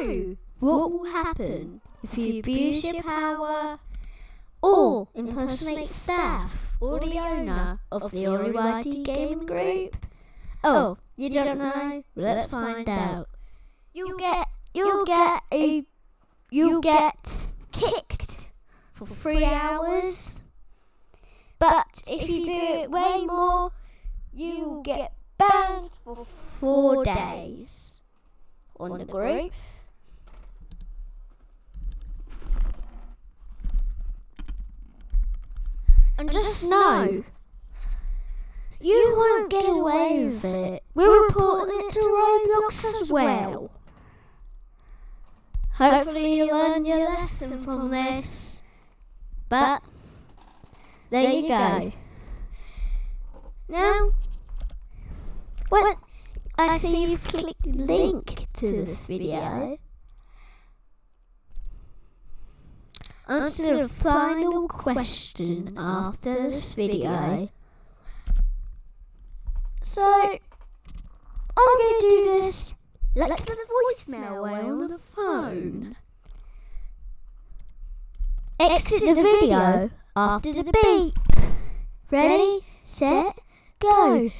know what will happen if you abuse your power or impersonate staff or the owner of the Oriwadi Gaming Group? Oh, oh, you don't know? Let's find out. You'll get you'll get a you'll get kicked for three hours. But if you do it way more, you get banned for four days on the group. And just know, you won't get away with it. We're reporting it to Roblox as well. Hopefully you learn your lesson from this. But there you go. Now, well, I see you've clicked link to this video. Answer the final question after this video. So, I'm going to do this like the voicemail way on the phone. Exit the video after the beep. Ready, set, go.